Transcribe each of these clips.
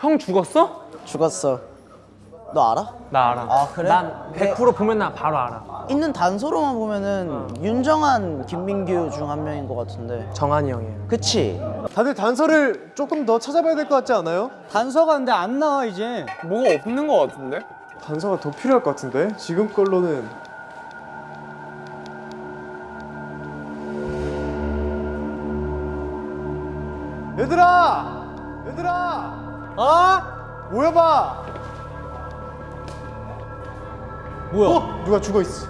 형 죽었어? 죽었어. 너 알아? 나 알아. 아, 그래? 난 100% 보면 나 바로 알아. 있는 단서로만 보면은 윤정한, 김민규 중 한 명인 것 같은데. 정한이 형이에요. 그치? 다들 단서를 조금 더 찾아봐야 될 것 같지 않아요? 단서가 근데 안 나와 이제 뭐가 없는 거 같은데? 단서가 더 필요할 것 같은데 지금 걸로는 얘들아! 얘들아! 어? 모여봐! 뭐야? 어? 누가 죽어 있어?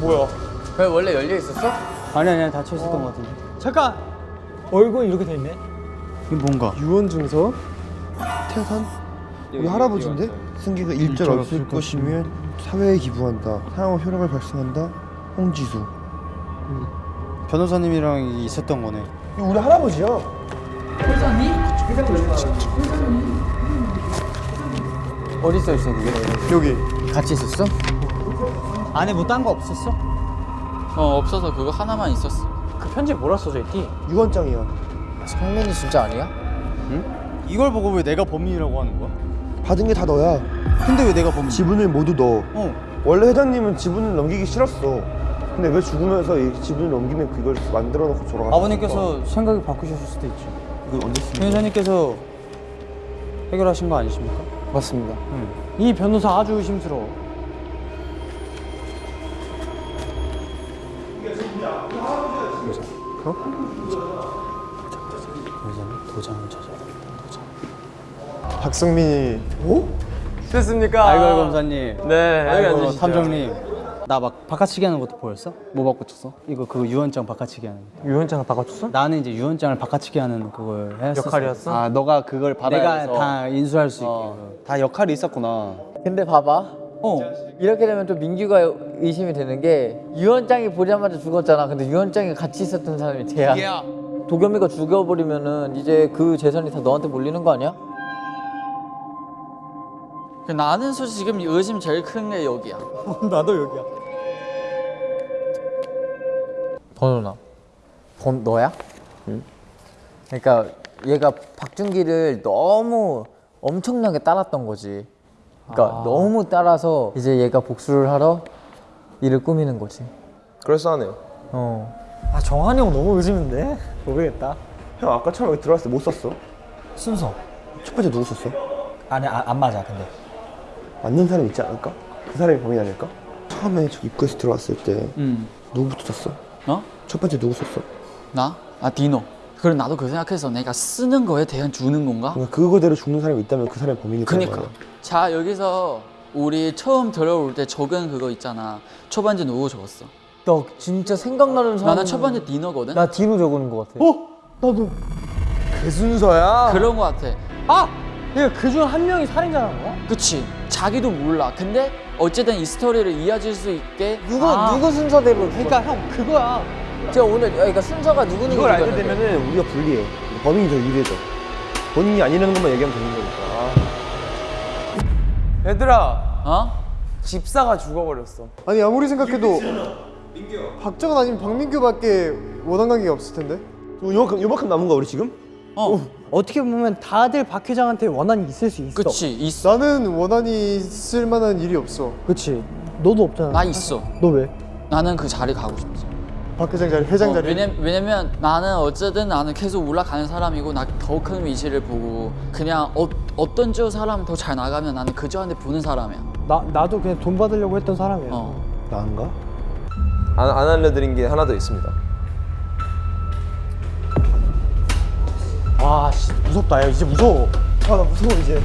뭐야? 왜 원래 열려 있었어? 아니 아니 닫혀 있었던 것 같은데 잠깐 얼굴 이렇게 돼 있네 이게 뭔가 유언 증서? 태산? 우리 할아버지인데? 승기가 일절 없을 것이면 사회에 기부한다 사용후 효력을 발생한다 홍지수 변호사님이랑 있었던 거네 이거 우리 할아버지야 어디 써 있어 그게? 여기 같이 있었어? 안에 뭐 딴 거 없었어? 어 없어서 그거 하나만 있었어. 그 편지 뭐라 써져 있디? 유언장이야 성민이 진짜 아니야? 이걸 보고 왜 내가 범인이라고 하는 거야? 받은 게 다 너야 근데 왜 내가 범인? 지분을 모두 너 어 원래 회장님은 지분을 넘기기 싫었어 근데 왜 죽으면서 이 지분을 넘기면 그걸 만들어 놓고 돌아가 아버님께서 생각이 바꾸셨을 수도 있죠 이걸 언제 쓰는 변호사님께서 해결하신 거 아니십니까? 맞습니다. 이 변호사 아주 의심스러워 도장을 찾아 박성민이 됐습니까? 아이고 검사님 네, 아이고. 탐정님 나 막 바꿔치기 하는 것도 보였어? 뭐 바꿔쳤어? 이거 그 유언장 바꿔치기 하는 거 유언장을 바꿔줬어? 나는 이제 유언장을 바꿔치기 하는 그걸 했었어 역할이었어? 아 너가 그걸 받아야 내가 내가 다 인수할 수 있게 어. 다 역할이 있었구나 근데 봐봐. 어 이렇게 되면 좀 민규가 의심이 되는 게 유언장이 보자마자 죽었잖아. 근데 유언장에 같이 있었던 사람이 쟤야. 도겸이가 죽여버리면은 이제 그 재산이 다 너한테 몰리는 거 아니야? 나는 솔직히 지금 의심 제일 큰 게 여기야. 나도 여기야 번호나. 번 너야? 응. 그러니까 얘가 박준기를 너무 엄청나게 따랐던 거지. 그러니까 너무 따라서 이제 얘가 복수를 하러 일을 꾸미는 거지. 그럴싸하네요 어. 아 정한이 형 너무 의심인데? 모르겠다 형 아까 처음에 여기 들어왔을 때 못 썼어? 순서 첫 번째 누구 썼어? 아니 아, 안 맞아 근데 맞는 사람 있지 않을까? 그 사람이 범인 아닐까? 처음에 저 입구에서 들어왔을 때 응. 누구부터 썼어? 어? 첫 번째 누구 썼어? 나? 아 디노. 그래 나도 그 생각해서 내가 쓰는 거에 대한 주는 건가? 그러니까 그거대로 죽는 사람이 있다면 그 사람이 범인일 거야 그니까. 자 여기서 우리 처음 들어올 때 적은 그거 있잖아. 첫 번째 누구 적었어? 너 진짜 생각나는 사람. 나는 첫 번째 디노거든. 나 디노 적은 것 같아. 그 순서야? 그런 거 같아. 아! 그러니까 그중 한 명이 살인자라는 거야? 그치? 자기도 몰라. 근데 어쨌든 이 스토리를 이어질 수 있게 누구 아, 누구 순서대로. 그러니까 형 그거야 제가 오늘 그러니까 순서가 누구는 이걸 알게 되면은 우리가 불리해 범인이 더 유리해져 본인이 아니라는 것만 얘기하면 되는 거니까 얘들아, 어? 집사가 죽어버렸어. 아니 아무리 생각해도 박정은 아니면 박민규밖에 원한 관계가 없을 텐데 요만큼, 요만큼 남은 거야 우리 지금? 어. 어떻게 보면 다들 박 회장한테 원한이 있을 수 있어 그치 있어. 나는 원한이 있을 만한 일이 없어 그치 너도 없잖아 나 있어. 너 왜? 나는 그 자리 가고 싶지. 박 회장 자리 회장 어, 자리 왜냐, 왜냐면 나는 어쨌든 나는 계속 올라가는 사람이고 나 더 큰 위치를 보고 그냥 어, 어떤 저 사람 더 잘 나가면 나는 그저한테 보는 사람이야. 나, 나도 그냥 돈 받으려고 했던 사람이야 어. 나인가? 안, 안 알려드린 게 하나 더 있습니다 무섭다 야 이제 무서워 아 나 무서워 이제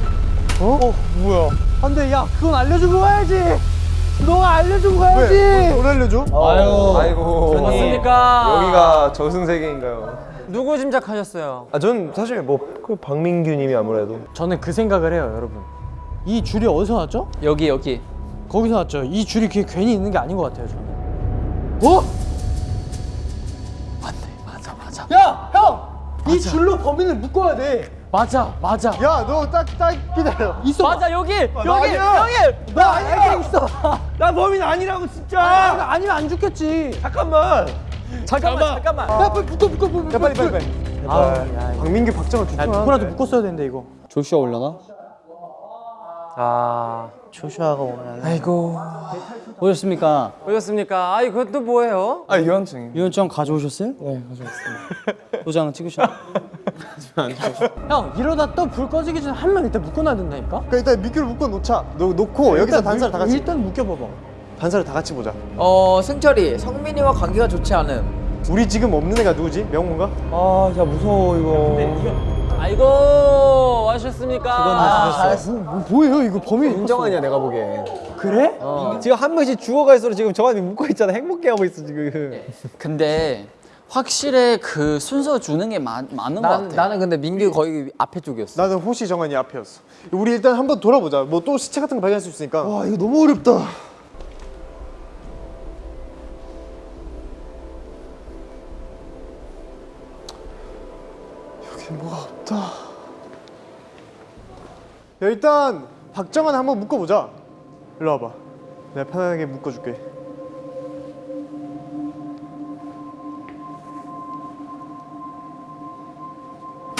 어? 어 뭐야 안돼 야 그건 알려주고 가야지 너가 알려주고 가야지 왜? 뭘 알려줘? 아유, 아이고 맞습니까? 여기가 저승세계인가요? 누구 짐작하셨어요? 아 전 사실 뭐 그 박민규님이 아무래도 저는 그 생각을 해요 여러분 이 줄이 어디서 났죠? 여기 여기. 거기서 났죠 이 줄이 그게 괜히 있는 게 아닌 것 같아요 저는 어? 맞네. 맞아 맞아. 야! 형! 이 줄로 범인을 묶어야 돼 맞아 맞아 야 너 딱 딱 기다려 있어 맞아 여기 여기 아니야. 여기. 나 아니야 있어 나 범인 아니라고 진짜 아, 아니 면 안 죽겠지 잠깐만 잠깐만 잠깐만. 야 빨리 묶어 묶어 묶어 야 빨리 빨리 빨리 박민규, 박정환 두야 팀. 누구라도 묶었어야 되는데 이거 조슈아 올려나? 아, 조슈아가 오면 아이고. 오셨습니까? 오셨습니까? 아이, 그것도 뭐예요? 아 유한증. 유언장 가져오셨어요? 네 가져왔습니다 도장 찍으셨 형 이러다 또 불 꺼지기 전에 한 명 일단 묶어놔야 된다니까 그러니까 일단 민규를 묶어 놓자. 놓, 놓고 여기서 일단 단사를 다 같이 일단 묶여봐봐 단사를 다 같이 보자. 어 승철이 성민이와 관계가 좋지 않음. 우리 지금 없는 애가 누구지? 명훈가? 아 진짜 무서워 이거 아이고, 와주셨습니까? 아, 잘했어. 뭐, 뭐예요 이거 범인? 인정하냐 내가 보기엔 그래? 지금 한 명씩 죽어갈수록 지금 저한테 묶고 있잖아 행복해하고 있어 지금 근데 확실히 그 순서 주는 게 많, 많은 것 난, 같아. 나는 근데 민규 거의 앞에 쪽이었어. 나는 호시 정한이 앞이었어. 우리 일단 한번 돌아보자. 뭐 또 시체 같은 거 발견할 수 있으니까. 와 이거 너무 어렵다. 여기 뭐가 없다. 야, 일단 박정환 한번 묶어보자. 일로 와봐. 내가 편하게 묶어줄게.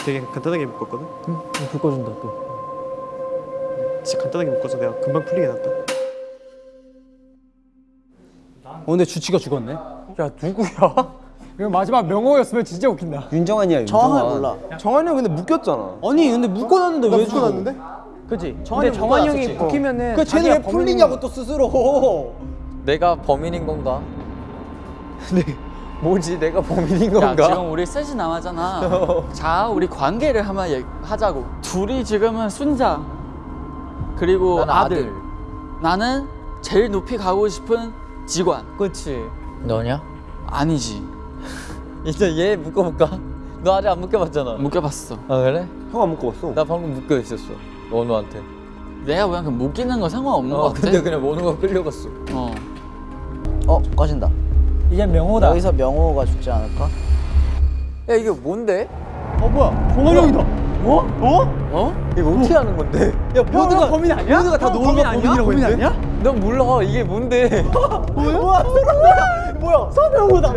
되게 간단하게 묶었거든. 불 꺼준다 또 진짜 간단하게 묶어서 내가 금방 풀리게 놨다. 어 근데 주치가 죽었네 야, 누구야? 이거 마지막 명호였으면 진짜 웃긴다 윤정환이야 정확하게 몰라. 정환이 형 근데 묶였잖아 아니 근데 묶어놨는데 나왜 묶어놨는데? 그치? 정한이 근데 정한이 형이 묶어놨었지. 묶이면은 그 쟤는 왜 풀리냐고 또 스스로 내가 범인인 건가? 네. 뭐지? 내가 범인인 야, 건가? 지금 우리 셋이 남았잖아. 자, 우리 관계를 한번 하자고. 둘이 지금은 순자 그리고 아들. 아들. 나는 제일 높이 가고 싶은 직원. 그치 너냐? 아니지. 이제 얘 묶어볼까? 너 아직 안 묶여봤잖아. 묶여봤어. 아 그래? 형 안 묶어봤어. 나 방금 묶여 있었어. 원우한테. 내가 그냥 그 묶이는 거 상관없는 어것 같아. 근데 그냥 원우가 끌려갔어. 어. 어, 꺼진다. 이제 명호다 여기서 명호가 죽지 않을까? 야 이게 뭔데? 어 뭐야 정한이 형이다 어? 어? 어? 이거 어떻게 하는 건데? 야 모두가 범인 아니야? 모두가 다 아니야? 범인이라고 범인 했는데? 아니야? 넌 몰라 이게 뭔데? 뭐야? 뭐야? 서명호다!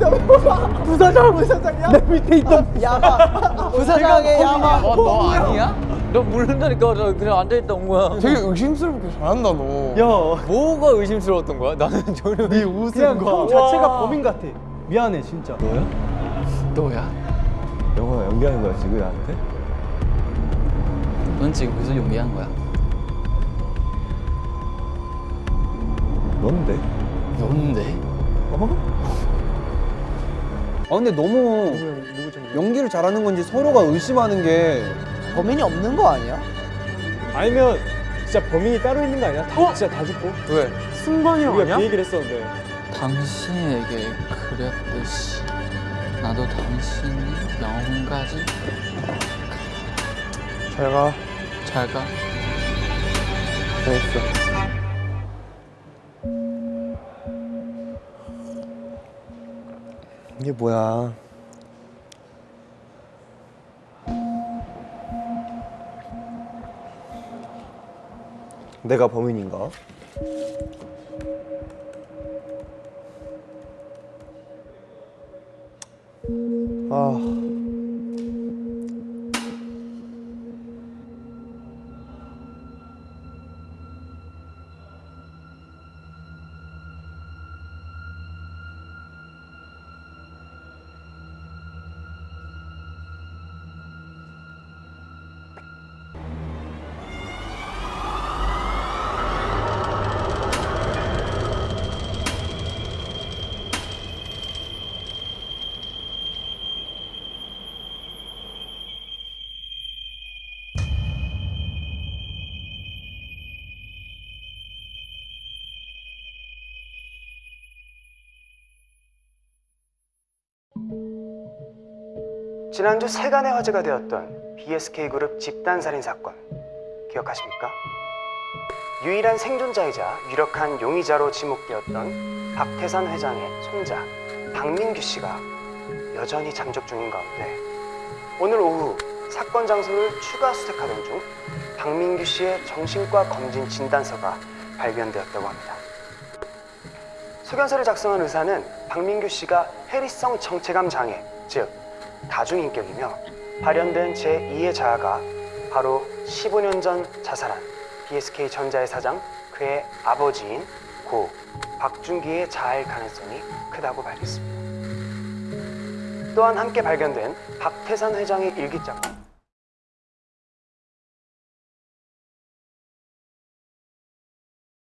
서명호다! 부사장! 부사장이야? 내 밑에 있던 야마. 부사장의 야마. 어, 너 아니야? 너 모른다니까 저 그냥 앉아있다 온 거야. 되게 의심스럽게 잘한다 너 야 뭐가 의심스러웠던 거야? 나는 전혀 네 웃음 그냥 형 자체가 범인 같아 미안해 진짜 너야? 영화 연기하는 거야 지금 나한테? 넌 지금 무슨 용기한 거야? 넌데? 넌데? 아 근데 너무 연기를 잘하는 건지 서로가 의심하는 게 범인이 없는 거 아니야? 아니면 진짜 범인이 따로 있는 거 아니야? 다, 진짜 다 죽고? 왜? 승관이 형 우리가 아니야? 그 얘기를 했었는데. 당신에게 그렸듯이 나도 당신이 영혼까지 잘 가. 잘 가. 잘했어. 이게 뭐야? 내가 범인인가? 아. 지난주 세간의 화제가 되었던 BSK 그룹 집단 살인 사건 기억하십니까? 유일한 생존자이자 유력한 용의자로 지목되었던 박태산 회장의 손자 박민규 씨가 여전히 잠적 중인 가운데 오늘 오후 사건 장소를 추가 수색하던 중 박민규 씨의 정신과 검진 진단서가 발견되었다고 합니다. 소견서를 작성한 의사는 박민규 씨가 해리성 정체감 장애, 즉 다중인격이며 발현된 제2의 자아가 바로 15년 전 자살한 BSK 전자의 사장 그의 아버지인 고 박준기의 자아일 가능성이 크다고 밝혔습니다. 또한 함께 발견된 박태산 회장의 일기장은